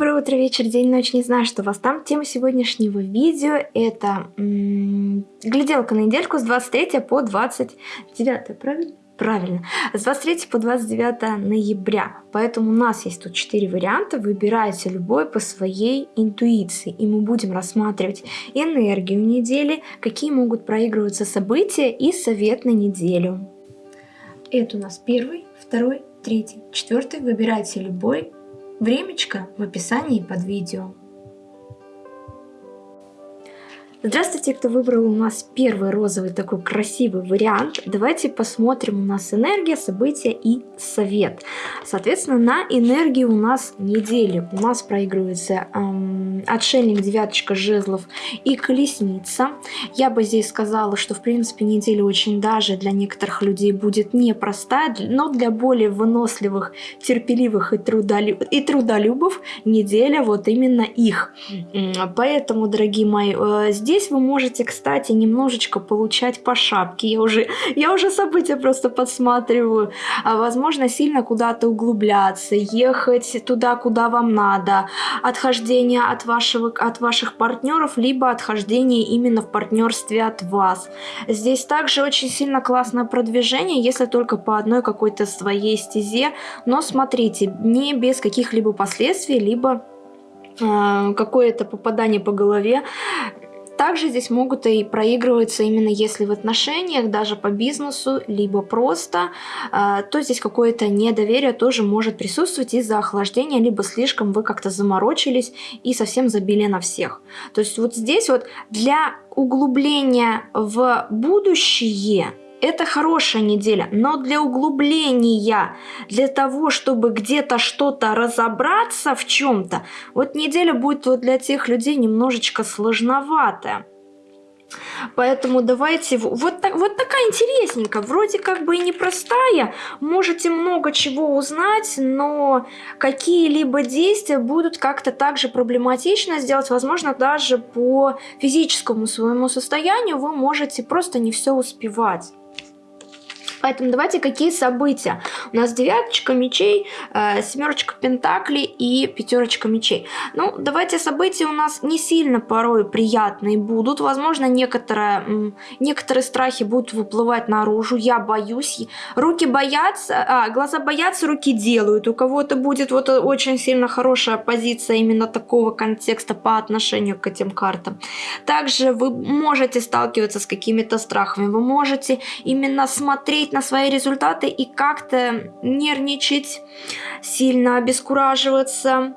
Доброе утро, вечер, день, ночь, не знаю, что вас там. Тема сегодняшнего видео это гляделка на недельку с 23 по 29, правильно? Правильно, с 23 по 29 ноября. Поэтому у нас есть тут 4 варианта, выбирайте любой по своей интуиции. И мы будем рассматривать энергию недели, какие могут проигрываться события и совет на неделю. Это у нас первый, второй, третий, четвертый. Выбирайте любой Времечко в описании под видео. Здравствуйте, кто выбрал у нас первый розовый такой красивый вариант. Давайте посмотрим у нас энергия, события и совет. Соответственно, на энергии у нас недели. У нас проигрывается эм, отшельник, девяточка жезлов и колесница. Я бы здесь сказала, что в принципе неделя очень даже для некоторых людей будет непростая, но для более выносливых, терпеливых и, трудолюб... и трудолюбов неделя вот именно их. Поэтому, дорогие мои, э, здесь Здесь вы можете, кстати, немножечко получать по шапке. Я уже, я уже события просто подсматриваю. А, возможно, сильно куда-то углубляться, ехать туда, куда вам надо. Отхождение от, вашего, от ваших партнеров, либо отхождение именно в партнерстве от вас. Здесь также очень сильно классное продвижение, если только по одной какой-то своей стезе. Но смотрите, не без каких-либо последствий, либо а, какое-то попадание по голове также здесь могут и проигрываться именно если в отношениях, даже по бизнесу, либо просто, э, то здесь какое-то недоверие тоже может присутствовать из-за охлаждения, либо слишком вы как-то заморочились и совсем забили на всех. То есть вот здесь вот для углубления в будущее это хорошая неделя, но для углубления, для того, чтобы где-то что-то разобраться в чем-то, вот неделя будет вот для тех людей немножечко сложноватая. Поэтому давайте, вот, так, вот такая интересненькая, вроде как бы и непростая, можете много чего узнать, но какие-либо действия будут как-то также проблематично сделать, возможно, даже по физическому своему состоянию вы можете просто не все успевать. Поэтому давайте какие события. У нас девяточка мечей, э, семерочка пентаклей и пятерочка мечей. Ну, давайте события у нас не сильно порой приятные будут. Возможно, некоторые, некоторые страхи будут выплывать наружу. Я боюсь. Руки боятся, а, глаза боятся, руки делают. У кого-то будет вот очень сильно хорошая позиция именно такого контекста по отношению к этим картам. Также вы можете сталкиваться с какими-то страхами. Вы можете именно смотреть смотреть на свои результаты и как-то нервничать, сильно обескураживаться.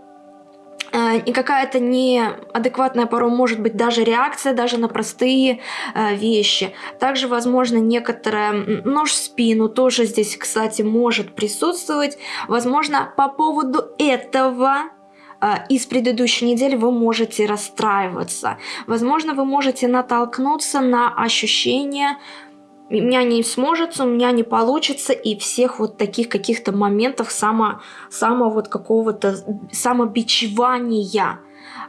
Э, и какая-то неадекватная порой может быть даже реакция даже на простые э, вещи. Также, возможно, некоторая нож в спину тоже здесь, кстати, может присутствовать. Возможно, по поводу этого э, из предыдущей недели вы можете расстраиваться. Возможно, вы можете натолкнуться на ощущение меня не сможет, у меня не получится, и всех вот таких каких-то моментов само, само вот какого-то самобичевания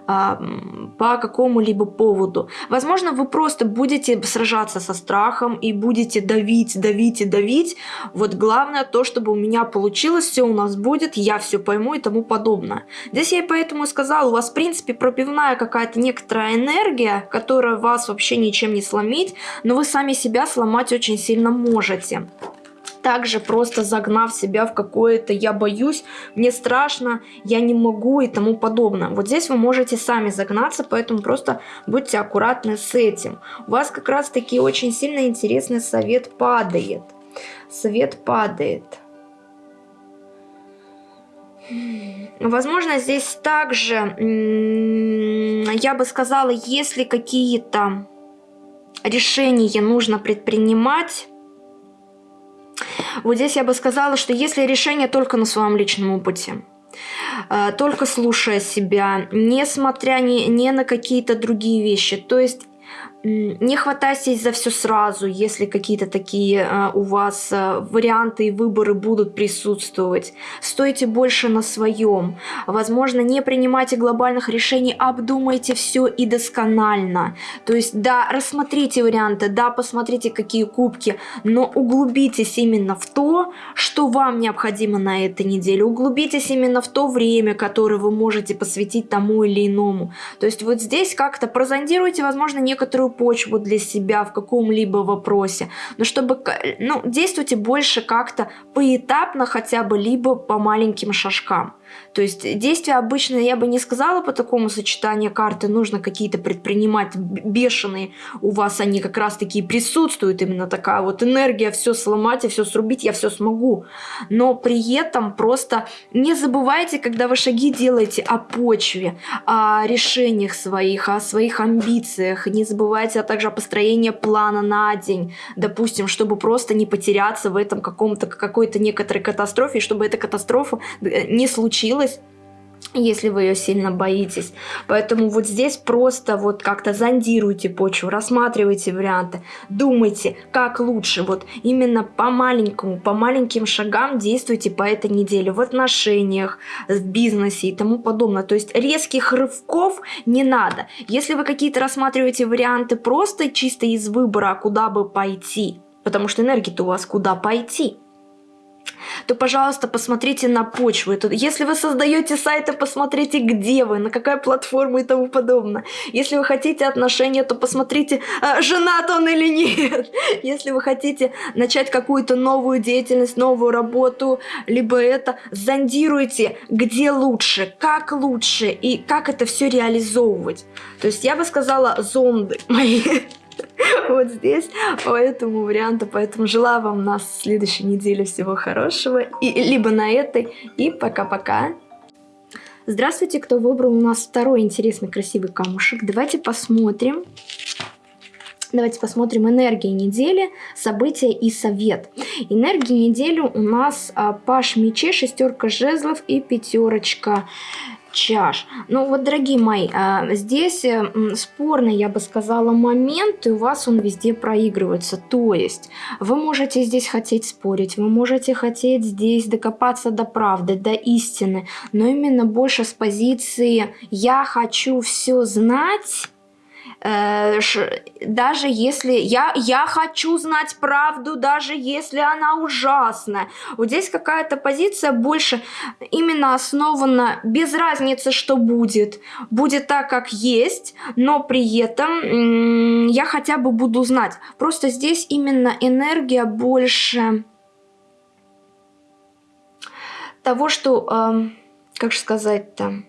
по какому-либо поводу. Возможно, вы просто будете сражаться со страхом и будете давить, давить и давить. Вот главное то, чтобы у меня получилось, все у нас будет, я все пойму и тому подобное. Здесь я поэтому и сказала, у вас в принципе пробивная какая-то некоторая энергия, которая вас вообще ничем не сломит, но вы сами себя сломать очень сильно можете также просто загнав себя в какое-то «я боюсь», «мне страшно», «я не могу» и тому подобное. Вот здесь вы можете сами загнаться, поэтому просто будьте аккуратны с этим. У вас как раз таки очень сильно интересный совет падает. Совет падает. Возможно, здесь также, я бы сказала, если какие-то решения нужно предпринимать, вот здесь я бы сказала, что если решение только на своем личном опыте, э, только слушая себя, не смотря ни, ни на какие-то другие вещи, то есть не хватайтесь за все сразу, если какие-то такие э, у вас э, варианты и выборы будут присутствовать. Стойте больше на своем. Возможно, не принимайте глобальных решений, обдумайте все и досконально. То есть, да, рассмотрите варианты, да, посмотрите, какие кубки, но углубитесь именно в то, что вам необходимо на этой неделе. Углубитесь именно в то время, которое вы можете посвятить тому или иному. То есть, вот здесь как-то прозондируйте, возможно, некоторую почву для себя в каком-либо вопросе, но чтобы, ну, действуйте больше как-то поэтапно хотя бы, либо по маленьким шажкам. То есть действия обычно, я бы не сказала по такому сочетанию карты, нужно какие-то предпринимать бешеные, у вас они как раз таки присутствуют, именно такая вот энергия, все сломать и все срубить, я все смогу. Но при этом просто не забывайте, когда вы шаги делаете о почве, о решениях своих, о своих амбициях, не забывайте, а также о построении плана на день, допустим, чтобы просто не потеряться в этом каком-то какой-то некоторой катастрофе, чтобы эта катастрофа э, не случилась случилось, если вы ее сильно боитесь. Поэтому вот здесь просто вот как-то зондируйте почву, рассматривайте варианты, думайте, как лучше. Вот именно по маленькому, по маленьким шагам действуйте по этой неделе в отношениях, в бизнесе и тому подобное. То есть резких рывков не надо. Если вы какие-то рассматриваете варианты просто чисто из выбора, куда бы пойти, потому что энергия-то у вас куда пойти – то, пожалуйста, посмотрите на почву. Если вы создаете сайты, посмотрите, где вы, на какая платформа и тому подобное. Если вы хотите отношения, то посмотрите, а, женат он или нет. Если вы хотите начать какую-то новую деятельность, новую работу, либо это, зондируйте, где лучше, как лучше и как это все реализовывать. То есть я бы сказала зонды мои. вот здесь по этому варианту. Поэтому желаю вам на следующей неделе всего хорошего. И, либо на этой. И пока-пока. Здравствуйте, кто выбрал у нас второй интересный красивый камушек. Давайте посмотрим. Давайте посмотрим энергии недели, события и совет. Энергии недели у нас а, паш мечей, шестерка жезлов и пятерочка чаш. Ну вот, дорогие мои, а, здесь э, спорный, я бы сказала, момент, и у вас он везде проигрывается. То есть вы можете здесь хотеть спорить, вы можете хотеть здесь докопаться до правды, до истины, но именно больше с позиции «я хочу все знать», даже если я, я хочу знать правду, даже если она ужасная. Вот здесь какая-то позиция больше именно основана без разницы, что будет. Будет так, как есть, но при этом я хотя бы буду знать. Просто здесь именно энергия больше того, что, э, как же сказать-то...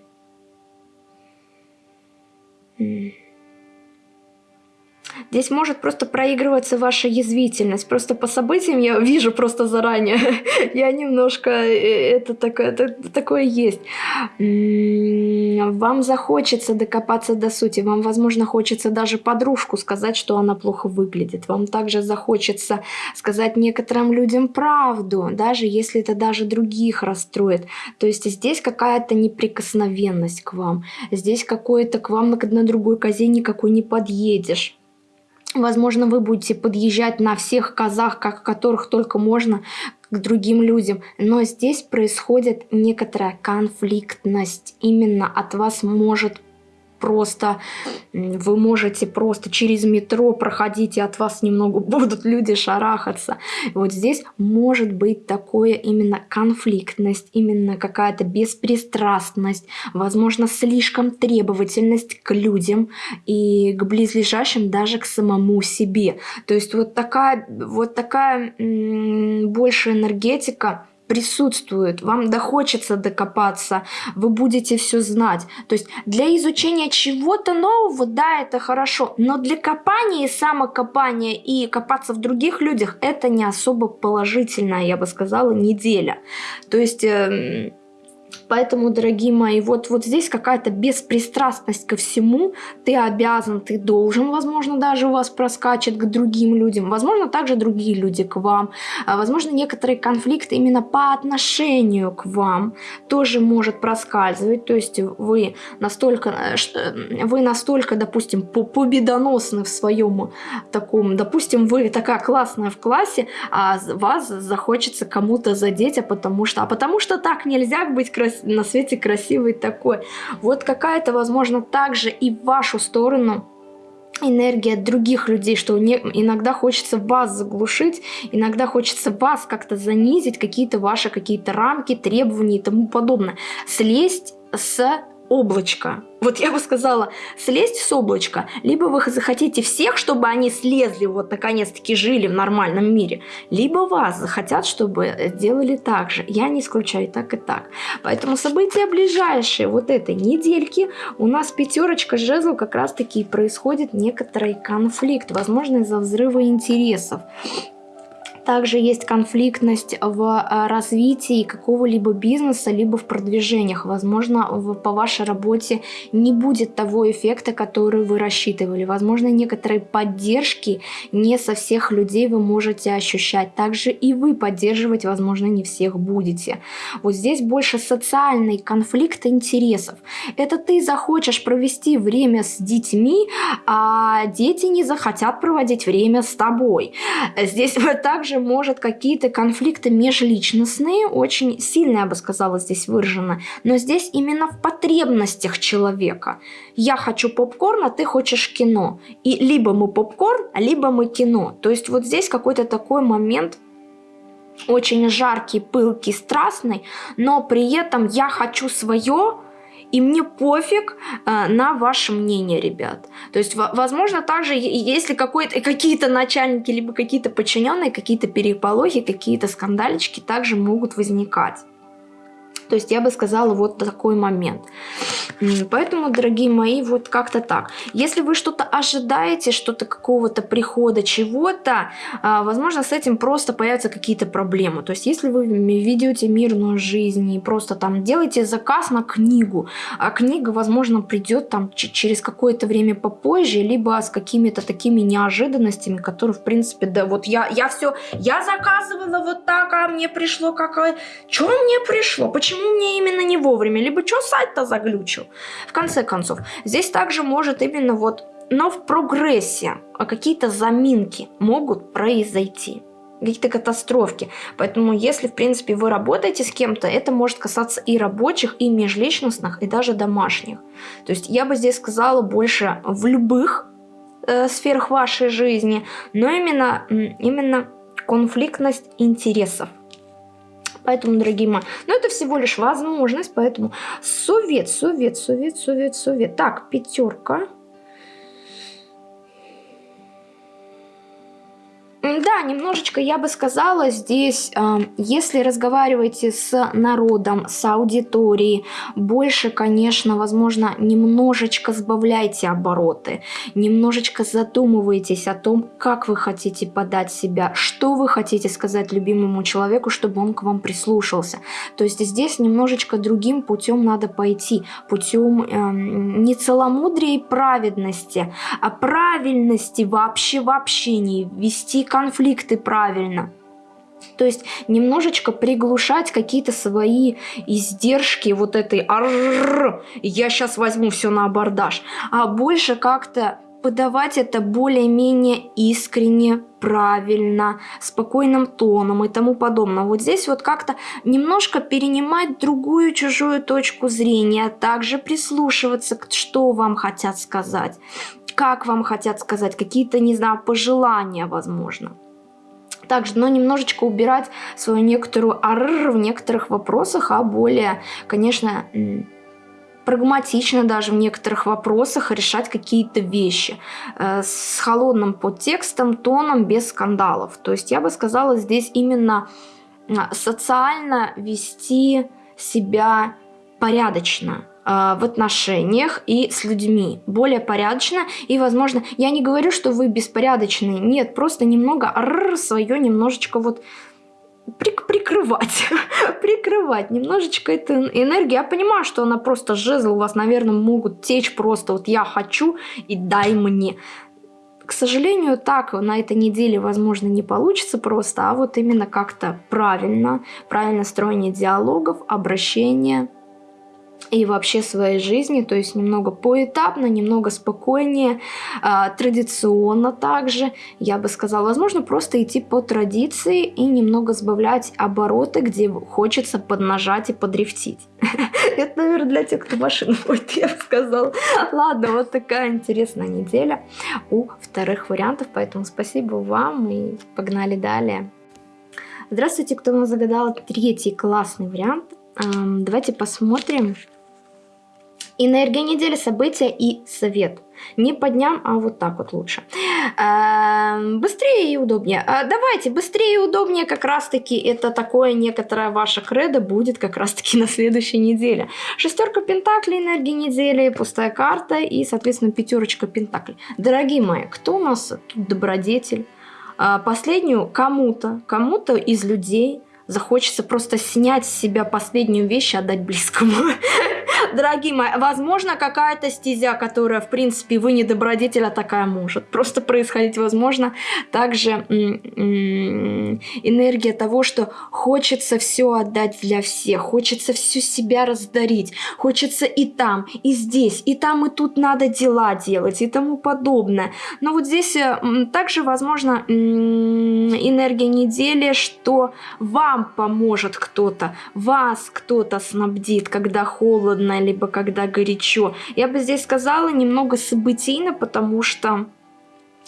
Здесь может просто проигрываться ваша язвительность. Просто по событиям я вижу просто заранее. я немножко... Э, это такое, есть. Вам захочется докопаться до сути. Вам, возможно, хочется даже подружку сказать, что она плохо выглядит. Вам также захочется сказать некоторым людям правду, даже если это даже других расстроит. То есть здесь какая-то неприкосновенность к вам. Здесь какой-то к вам на другой козе никакой не подъедешь. Возможно, вы будете подъезжать на всех козах, как которых только можно, к другим людям. Но здесь происходит некоторая конфликтность. Именно от вас может просто, вы можете просто через метро проходить, и от вас немного будут люди шарахаться. Вот здесь может быть такое именно конфликтность, именно какая-то беспристрастность, возможно, слишком требовательность к людям и к близлежащим, даже к самому себе. То есть вот такая, вот такая больше энергетика, присутствует, вам дохочется докопаться, вы будете все знать. То есть для изучения чего-то нового, да, это хорошо, но для копания и самокопания и копаться в других людях, это не особо положительная, я бы сказала, неделя. То есть... Э, Поэтому, дорогие мои, вот, вот здесь какая-то беспристрастность ко всему. Ты обязан, ты должен, возможно, даже у вас проскачет к другим людям. Возможно, также другие люди к вам. А, возможно, некоторые конфликты именно по отношению к вам тоже может проскальзывать. То есть вы настолько, э, э, вы настолько, допустим, победоносны в своем таком, допустим, вы такая классная в классе, а вас захочется кому-то задеть, а потому что, а потому что так нельзя быть красивым на свете красивый такой. Вот какая-то, возможно, также и в вашу сторону энергия других людей, что не, иногда хочется вас заглушить, иногда хочется вас как-то занизить, какие-то ваши какие-то рамки, требования и тому подобное. Слезть с облачко. Вот я бы сказала, слезть с облачка, либо вы захотите всех, чтобы они слезли, вот наконец-таки жили в нормальном мире, либо вас захотят, чтобы делали так же. Я не исключаю так и так. Поэтому события ближайшие вот этой недельки у нас пятерочка жезлов как раз-таки происходит некоторый конфликт, возможно из-за взрыва интересов. Также есть конфликтность в а, развитии какого-либо бизнеса, либо в продвижениях. Возможно, по вашей работе не будет того эффекта, который вы рассчитывали. Возможно, некоторые поддержки не со всех людей вы можете ощущать. Также и вы поддерживать, возможно, не всех будете. Вот здесь больше социальный конфликт интересов. Это ты захочешь провести время с детьми, а дети не захотят проводить время с тобой. Здесь также также может какие-то конфликты межличностные, очень сильно, я бы сказала, здесь выражены, но здесь именно в потребностях человека. Я хочу попкорн, а ты хочешь кино. И либо мы попкорн, либо мы кино. То есть вот здесь какой-то такой момент очень жаркий, пылкий, страстный, но при этом я хочу свое, и мне пофиг э, на ваше мнение, ребят. То есть, возможно, также, если какие-то начальники, либо какие-то подчиненные, какие-то переполохи, какие-то скандалечки также могут возникать. То есть я бы сказала вот такой момент. Поэтому, дорогие мои, вот как-то так. Если вы что-то ожидаете, что-то какого-то прихода, чего-то, а, возможно, с этим просто появятся какие-то проблемы. То есть если вы ведете мирную жизнь и просто там делаете заказ на книгу, а книга, возможно, придет там через какое-то время попозже, либо с какими-то такими неожиданностями, которые, в принципе, да, вот я, я все, я заказывала вот так, а мне пришло какое... Что мне пришло? Почему мне именно не вовремя? Либо что сайт-то заглючил? В конце концов, здесь также может именно вот, но в прогрессе а какие-то заминки могут произойти какие-то катастрофки. Поэтому, если, в принципе, вы работаете с кем-то, это может касаться и рабочих, и межличностных, и даже домашних. То есть я бы здесь сказала больше в любых э, сферах вашей жизни, но именно, именно конфликтность интересов. Поэтому, дорогие мои, ну это всего лишь возможность, поэтому совет, совет, совет, совет, совет. Так, пятерка. Да, немножечко я бы сказала здесь, э, если разговариваете с народом, с аудиторией, больше, конечно, возможно, немножечко сбавляйте обороты, немножечко задумывайтесь о том, как вы хотите подать себя, что вы хотите сказать любимому человеку, чтобы он к вам прислушался. То есть здесь немножечко другим путем надо пойти, путем э, не целомудрия и праведности, а правильности вообще в общении, вести конфликты правильно. То есть немножечко приглушать какие-то свои издержки вот этой «Аррррр, я сейчас возьму все на абордаж», а больше как-то подавать это более-менее искренне, правильно, спокойным тоном и тому подобное. Вот здесь вот как-то немножко перенимать другую чужую точку зрения, а также прислушиваться, что вам хотят сказать как вам хотят сказать, какие-то, не знаю, пожелания, возможно. Также, но немножечко убирать свою некоторую арр в некоторых вопросах, а более, конечно, прагматично даже в некоторых вопросах решать какие-то вещи э, с холодным подтекстом, тоном, без скандалов. То есть я бы сказала здесь именно социально вести себя порядочно в отношениях и с людьми. Более порядочно и, возможно, я не говорю, что вы беспорядочные. Нет, просто немного свое немножечко вот прикрывать, прикрывать немножечко эту энергию. Я понимаю, что она просто жезл, у вас, наверное, могут течь просто вот я хочу и дай мне. К сожалению, так на этой неделе, возможно, не получится просто, а вот именно как-то правильно, правильно строение диалогов, обращения, и вообще своей жизни, то есть немного поэтапно, немного спокойнее, э, традиционно также, я бы сказала, возможно, просто идти по традиции и немного сбавлять обороты, где хочется поднажать и подрифтить. Это, наверное, для тех, кто машину будет, я бы сказала. Ладно, вот такая интересная неделя у вторых вариантов, поэтому спасибо вам и погнали далее. Здравствуйте, кто нам загадал третий классный вариант. Давайте посмотрим, Энергия недели, события и совет. Не по дням, а вот так вот лучше. Эм, быстрее и удобнее. А, давайте, быстрее и удобнее как раз-таки это такое некоторое ваше кредо будет как раз-таки на следующей неделе. Шестерка пентаклей энергии недели, пустая карта и, соответственно, пятерочка пентаклей. Дорогие мои, кто у нас тут добродетель? А, последнюю кому-то, кому-то из людей захочется просто снять с себя последнюю вещь и отдать близкому. Дорогие мои, возможно, какая-то стезя, которая, в принципе, вы не добродетеля, такая может просто происходить. Возможно, также энергия того, что хочется все отдать для всех, хочется всю себя раздарить, хочется и там, и здесь, и там, и тут надо дела делать, и тому подобное. Но вот здесь э, также, возможно, энергия недели, что вам поможет кто-то, вас кто-то снабдит, когда холодно, либо когда горячо. Я бы здесь сказала немного событийно, потому что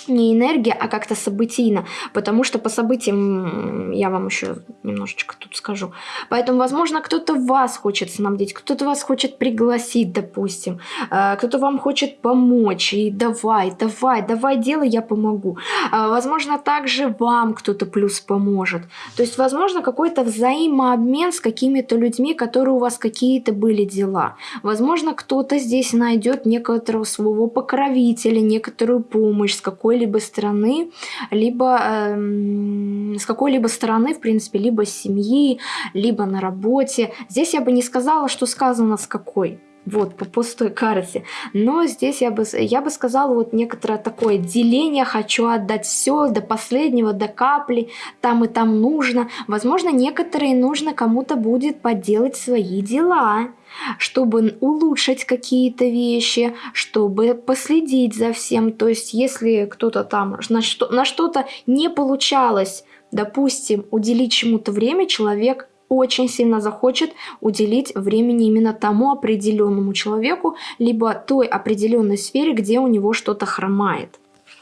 не энергия, а как-то событийно, потому что по событиям я вам еще немножечко тут скажу. Поэтому, возможно, кто-то вас хочет снабдить, кто-то вас хочет пригласить, допустим, э, кто-то вам хочет помочь, и давай, давай, давай, делай, я помогу. Э, возможно, также вам кто-то плюс поможет. То есть, возможно, какой-то взаимообмен с какими-то людьми, которые у вас какие-то были дела. Возможно, кто-то здесь найдет некоторого своего покровителя, некоторую помощь с какой какой-либо стороны, либо э, с какой-либо стороны, в принципе, либо с семьи, либо на работе. Здесь я бы не сказала, что сказано с какой вот, по пустой карте. Но здесь я бы, я бы сказала вот некоторое такое деление, хочу отдать все до последнего, до капли, там и там нужно. Возможно, некоторые нужно кому-то будет поделать свои дела, чтобы улучшить какие-то вещи, чтобы последить за всем. То есть, если кто-то там на что-то не получалось, допустим, уделить чему-то время, человек очень сильно захочет уделить времени именно тому определенному человеку, либо той определенной сфере, где у него что-то хромает.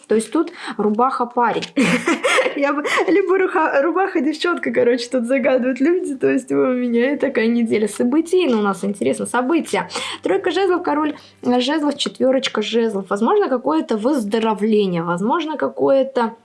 То есть тут рубаха парень. Я бы, либо руха, рубаха девчонка, короче, тут загадывают люди. То есть у меня такая неделя событий. Ну, у нас интересно, события. Тройка жезлов, король жезлов, четверочка жезлов. Возможно, какое-то выздоровление, возможно, какое-то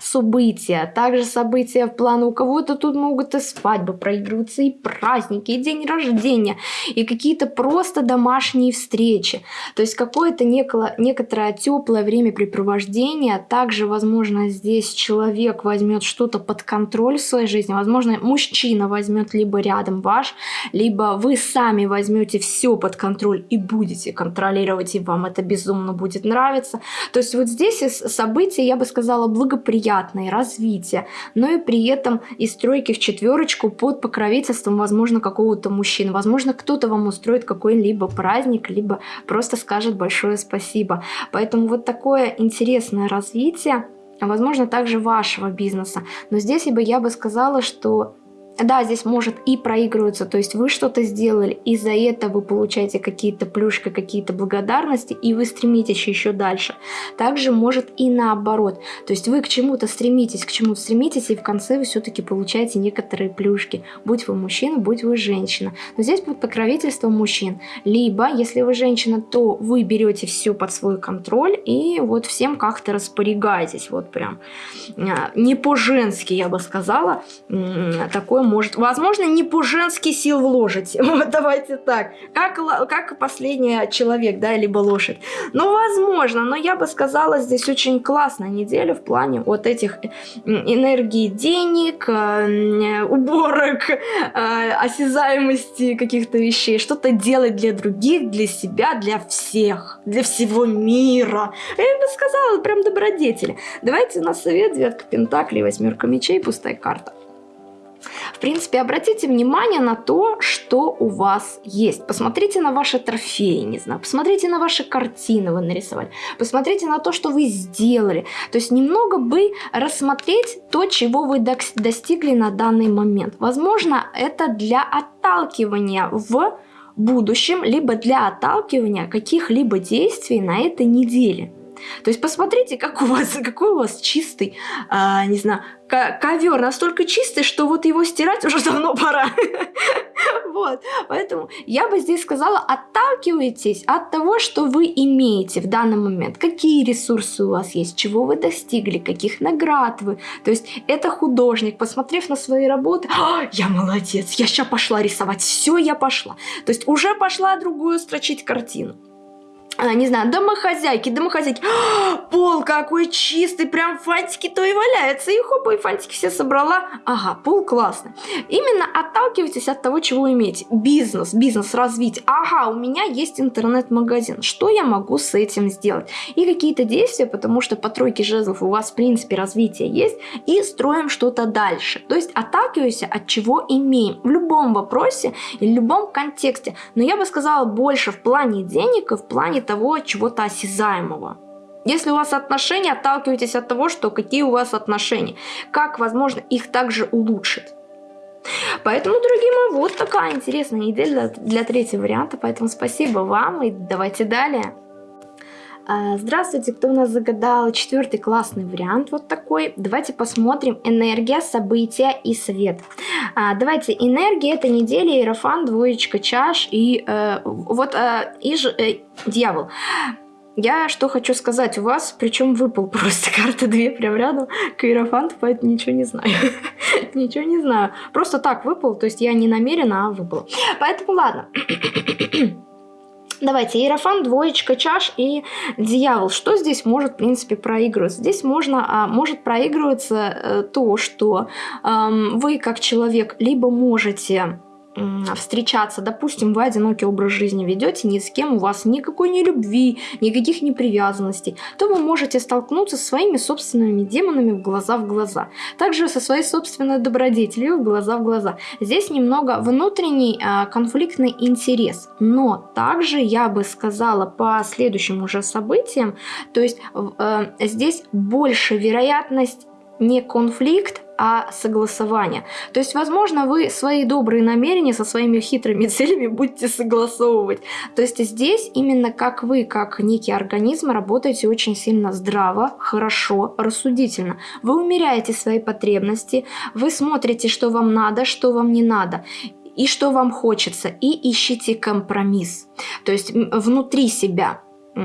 события, также события в плане у кого-то тут могут и свадьбы проигрываться, и праздники, и день рождения, и какие-то просто домашние встречи. То есть какое-то некоторое теплое времяпрепровождение. Также, возможно, здесь человек возьмет что-то под контроль в своей жизни. Возможно, мужчина возьмет либо рядом ваш, либо вы сами возьмете все под контроль и будете контролировать, и вам это безумно будет нравиться. То есть вот здесь события, я бы сказала, благоприятные приятное развитие, но и при этом из тройки в четверочку под покровительством, возможно, какого-то мужчины. Возможно, кто-то вам устроит какой-либо праздник, либо просто скажет большое спасибо. Поэтому вот такое интересное развитие, возможно, также вашего бизнеса. Но здесь бы я бы сказала, что да, здесь может и проигрываться, то есть вы что-то сделали, и за это вы получаете какие-то плюшки, какие-то благодарности, и вы стремитесь еще дальше. Также может и наоборот, то есть вы к чему-то стремитесь, к чему-то стремитесь, и в конце вы все-таки получаете некоторые плюшки, будь вы мужчина, будь вы женщина. Но здесь под покровительством мужчин. Либо, если вы женщина, то вы берете все под свой контроль, и вот всем как-то распорягаетесь, вот прям а, не по-женски, я бы сказала, такое может. Возможно, не по-женски сил вложите. Вот давайте так. Как, как последний человек, да, либо лошадь. Ну, возможно, но я бы сказала, здесь очень классная неделя в плане вот этих энергии денег, э, уборок, э, осязаемости каких-то вещей. Что-то делать для других, для себя, для всех, для всего мира. Я бы сказала, прям добродетели. Давайте на совет, девятка пентаклей, восьмерка мечей, пустая карта. В принципе, обратите внимание на то, что у вас есть. Посмотрите на ваши трофеи, не знаю, посмотрите на ваши картины вы нарисовали, посмотрите на то, что вы сделали. То есть немного бы рассмотреть то, чего вы достигли на данный момент. Возможно, это для отталкивания в будущем, либо для отталкивания каких-либо действий на этой неделе. То есть посмотрите, как у вас, какой у вас чистый, а, не знаю, ковер настолько чистый, что вот его стирать уже давно пора. Вот, поэтому я бы здесь сказала, отталкивайтесь от того, что вы имеете в данный момент, какие ресурсы у вас есть, чего вы достигли, каких наград вы. То есть это художник, посмотрев на свои работы, «А, я молодец, я сейчас пошла рисовать, все, я пошла. То есть уже пошла другую строчить картину. А, не знаю, домохозяйки, домохозяйки. А, пол какой чистый, прям фантики то и валяются. И хопа, и фантики все собрала. Ага, пол классный. Именно отталкивайтесь от того, чего имеете. Бизнес, бизнес развить. Ага, у меня есть интернет-магазин. Что я могу с этим сделать? И какие-то действия, потому что по тройке жезлов у вас, в принципе, развитие есть. И строим что-то дальше. То есть отталкивайся от чего имеем. В любом вопросе и в любом контексте. Но я бы сказала больше в плане денег и в плане того чего-то осязаемого. Если у вас отношения, отталкивайтесь от того, что какие у вас отношения. Как, возможно, их также улучшить. Поэтому, дорогие мои, вот такая интересная неделя для, третьего варианта. Поэтому спасибо вам и давайте далее. А, здравствуйте, кто у нас загадал четвертый классный вариант, вот такой. Давайте посмотрим энергия, события и свет. А, давайте, энергия это неделя, иерофан, двоечка чаш и э, вот э, и ж, э, дьявол. Я что хочу сказать, у вас, причем выпал просто карта две прям рядом к иерофанту, поэтому ничего не знаю. ничего не знаю. Просто так выпал, то есть я не намеренно, а выпал. Поэтому ладно. Давайте, Иерофан, двоечка чаш и дьявол. Что здесь может, в принципе, проигрываться? Здесь можно, а, может проигрываться э, то, что э, вы как человек либо можете встречаться, допустим, вы одинокий образ жизни ведете, ни с кем у вас никакой ни любви, никаких непривязанностей, то вы можете столкнуться со своими собственными демонами в глаза в глаза. Также со своей собственной добродетелью в глаза в глаза. Здесь немного внутренний э, конфликтный интерес, но также я бы сказала по следующим уже событиям, то есть э, здесь больше вероятность не конфликт, а согласование. То есть, возможно, вы свои добрые намерения со своими хитрыми целями будете согласовывать. То есть здесь именно как вы, как некий организм, работаете очень сильно здраво, хорошо, рассудительно. Вы умеряете свои потребности, вы смотрите, что вам надо, что вам не надо и что вам хочется, и ищите компромисс. То есть внутри себя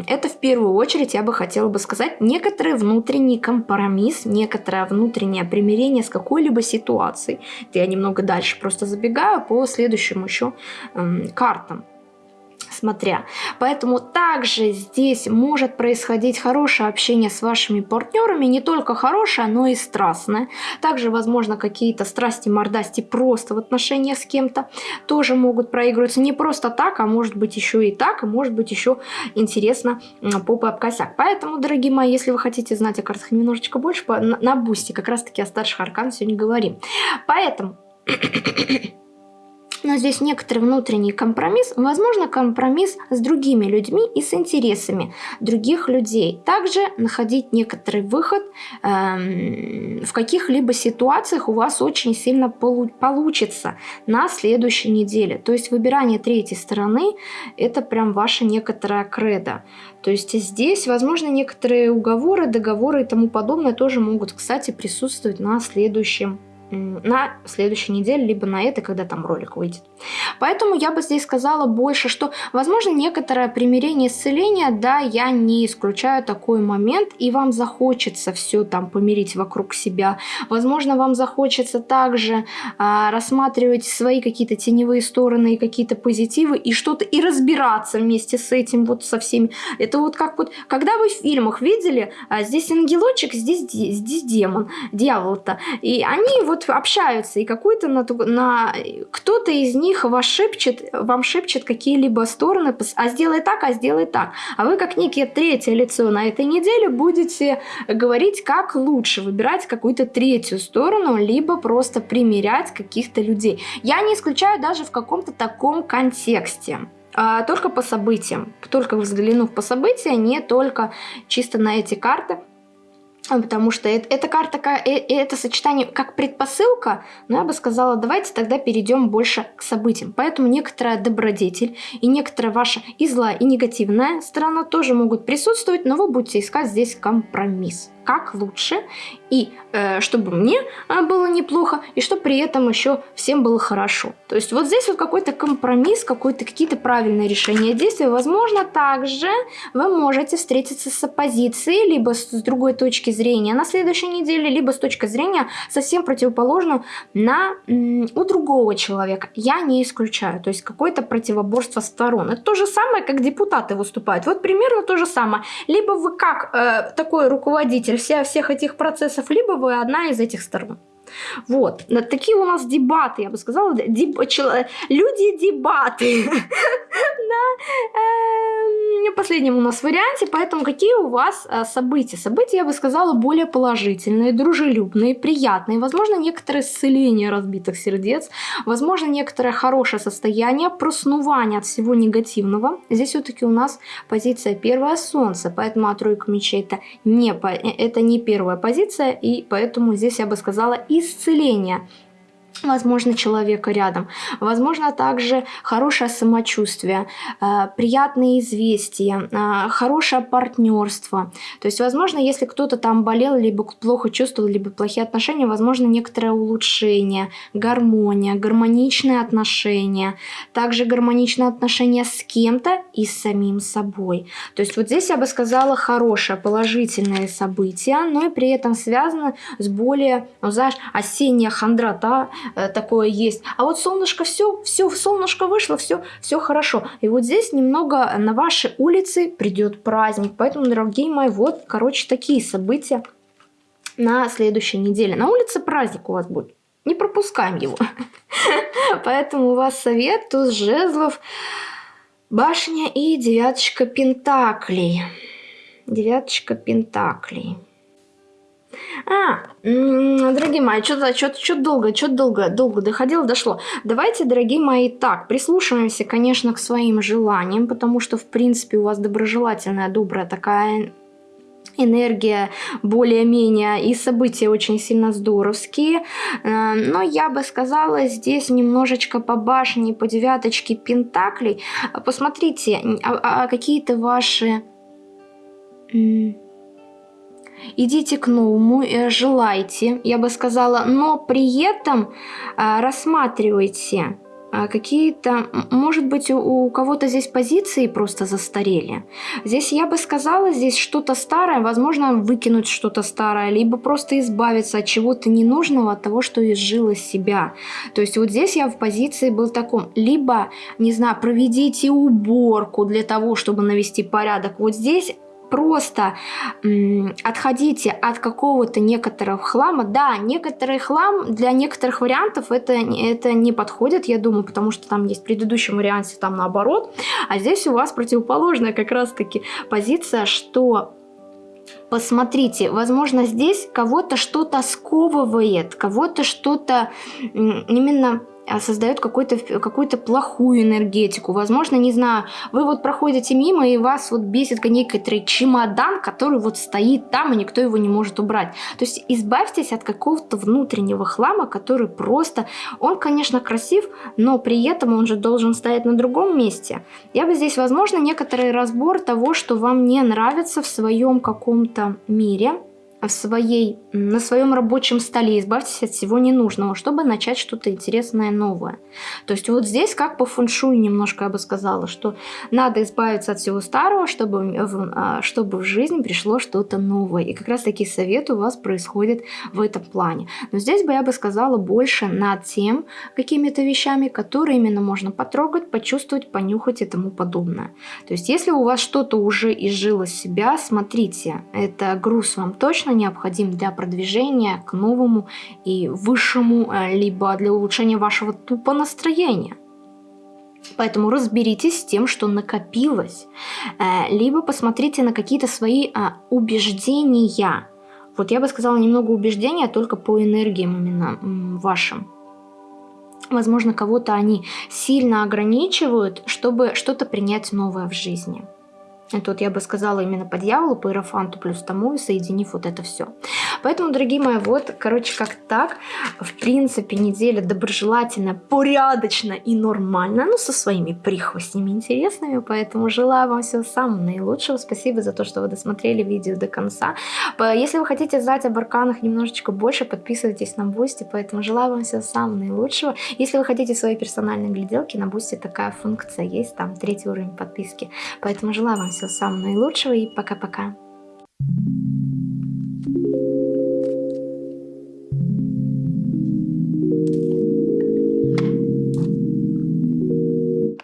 это в первую очередь, я бы хотела бы сказать, некоторый внутренний компромисс, некоторое внутреннее примирение с какой-либо ситуацией. Я немного дальше просто забегаю по следующим еще эм, картам смотря. Поэтому также здесь может происходить хорошее общение с вашими партнерами, не только хорошее, но и страстное. Также, возможно, какие-то страсти, мордасти просто в отношениях с кем-то тоже могут проигрываться не просто так, а может быть еще и так, и может быть еще интересно попа об косяк. Поэтому, дорогие мои, если вы хотите знать о картах немножечко больше, на, бусте как раз таки о старших арканах сегодня говорим. Поэтому но здесь некоторый внутренний компромисс, возможно компромисс с другими людьми и с интересами других людей. Также находить некоторый выход эм, в каких-либо ситуациях у вас очень сильно полу получится на следующей неделе. То есть выбирание третьей стороны это прям ваша некоторая кредо. То есть здесь, возможно, некоторые уговоры, договоры и тому подобное тоже могут, кстати, присутствовать на следующем на следующей неделе, либо на этой, когда там ролик выйдет. Поэтому я бы здесь сказала больше, что, возможно, некоторое примирение исцеления, да, я не исключаю такой момент, и вам захочется все там помирить вокруг себя. Возможно, вам захочется также а, рассматривать свои какие-то теневые стороны и какие-то позитивы, и что-то, и разбираться вместе с этим, вот со всеми. Это вот как вот, когда вы в фильмах видели, а, здесь ангелочек, здесь, здесь демон, дьявол-то, и они вот общаются, и какой-то на, на кто-то из них вас шепчет, вам шепчет какие-либо стороны, а сделай так, а сделай так. А вы как некие третье лицо на этой неделе будете говорить, как лучше выбирать какую-то третью сторону, либо просто примерять каких-то людей. Я не исключаю даже в каком-то таком контексте а, только по событиям. Только взглянув по событиям, не только чисто на эти карты, потому что это, эта карта, э, это сочетание как предпосылка, но я бы сказала, давайте тогда перейдем больше к событиям. Поэтому некоторая добродетель и некоторая ваша и злая, и негативная сторона тоже могут присутствовать, но вы будете искать здесь компромисс как лучше, и э, чтобы мне э, было неплохо, и чтобы при этом еще всем было хорошо. То есть вот здесь вот какой-то компромисс, какой-то какие-то правильные решения действий. Возможно, также вы можете встретиться с оппозицией, либо с другой точки зрения на следующей неделе, либо с точки зрения совсем противоположную на, у другого человека. Я не исключаю. То есть какое-то противоборство сторон. Это то же самое, как депутаты выступают. Вот примерно то же самое. Либо вы как э, такой руководитель вся, всех этих процессов, либо вы одна из этих сторон. Вот. Такие у нас дебаты, я бы сказала. Деб... Люди дебаты. Последнем у нас варианте. Поэтому какие у вас э, события? События, я бы сказала, более положительные, дружелюбные, приятные. Возможно, некоторое исцеление разбитых сердец. Возможно, некоторое хорошее состояние, проснувание от всего негативного. Здесь все-таки у нас позиция первое солнце. Поэтому а тройка мечей это не, э, это не первая позиция. И поэтому здесь я бы сказала и исцеления возможно, человека рядом. Возможно, также хорошее самочувствие, э, приятные известия, э, хорошее партнерство. То есть, возможно, если кто-то там болел, либо плохо чувствовал, либо плохие отношения, возможно, некоторое улучшение, гармония, гармоничные отношения. Также гармоничные отношения с кем-то и с самим собой. То есть, вот здесь я бы сказала хорошее, положительное событие, но и при этом связано с более, ну, знаешь, осенняя хандрота, Э, такое есть. А вот солнышко все, все, солнышко вышло, все, все хорошо. И вот здесь немного на вашей улице придет праздник. Поэтому, дорогие мои, вот, короче, такие события на следующей неделе. На улице праздник у вас будет. Не пропускаем его. Поэтому у вас совет, туз жезлов, башня и девяточка пентаклей. Девяточка пентаклей. А, дорогие мои, что-то что что долго, что долго, долго доходило, дошло. Давайте, дорогие мои, так, прислушиваемся, конечно, к своим желаниям, потому что, в принципе, у вас доброжелательная, добрая такая энергия более-менее и события очень сильно здоровские. Э, но я бы сказала здесь немножечко по башне, по девяточке пентаклей. Посмотрите, а, а какие-то ваши идите к новому, желайте, я бы сказала, но при этом э, рассматривайте э, какие-то, может быть, у кого-то здесь позиции просто застарели. Здесь я бы сказала, здесь что-то старое, возможно, выкинуть что-то старое, либо просто избавиться от чего-то ненужного, от того, что изжило себя. То есть вот здесь я в позиции был таком, либо, не знаю, проведите уборку для того, чтобы навести порядок. Вот здесь просто отходите от какого-то некоторого хлама. Да, некоторый хлам для некоторых вариантов это, это не подходит, я думаю, потому что там есть в предыдущем варианте там наоборот. А здесь у вас противоположная как раз-таки позиция, что посмотрите, возможно, здесь кого-то что-то сковывает, кого-то что-то именно создает какую-то какую плохую энергетику. Возможно, не знаю, вы вот проходите мимо, и вас вот бесит некоторый чемодан, который вот стоит там, и никто его не может убрать. То есть избавьтесь от какого-то внутреннего хлама, который просто... Он, конечно, красив, но при этом он же должен стоять на другом месте. Я бы здесь, возможно, некоторый разбор того, что вам не нравится в своем каком-то мире, в своей, на своем рабочем столе, избавьтесь от всего ненужного, чтобы начать что-то интересное, новое. То есть вот здесь как по фэншуй немножко я бы сказала, что надо избавиться от всего старого, чтобы, а, чтобы в жизнь пришло что-то новое. И как раз таки совет у вас происходит в этом плане. Но здесь бы я бы сказала больше над тем какими-то вещами, которые именно можно потрогать, почувствовать, понюхать и тому подобное. То есть если у вас что-то уже изжило себя, смотрите, это груз вам точно необходим для продвижения к новому и высшему, э, либо для улучшения вашего тупо настроения. Поэтому разберитесь с тем, что накопилось, э, либо посмотрите на какие-то свои а, убеждения. Вот я бы сказала немного убеждения только по энергиям именно вашим. Возможно, кого-то они сильно ограничивают, чтобы что-то принять новое в жизни. Вот я бы сказала именно по дьяволу, по иерофанту плюс тому, и соединив вот это все. Поэтому, дорогие мои, вот, короче, как так. В принципе, неделя доброжелательная, порядочная и нормальная, ну, со своими прихвостнями интересными. Поэтому желаю вам всего самого наилучшего. Спасибо за то, что вы досмотрели видео до конца. Если вы хотите знать об арканах немножечко больше, подписывайтесь на Boosty. Поэтому желаю вам всего самого наилучшего. Если вы хотите свои персональные гляделки, на Boosty такая функция есть, там третий уровень подписки. Поэтому желаю вам всего самого наилучшего и пока-пока. Thank you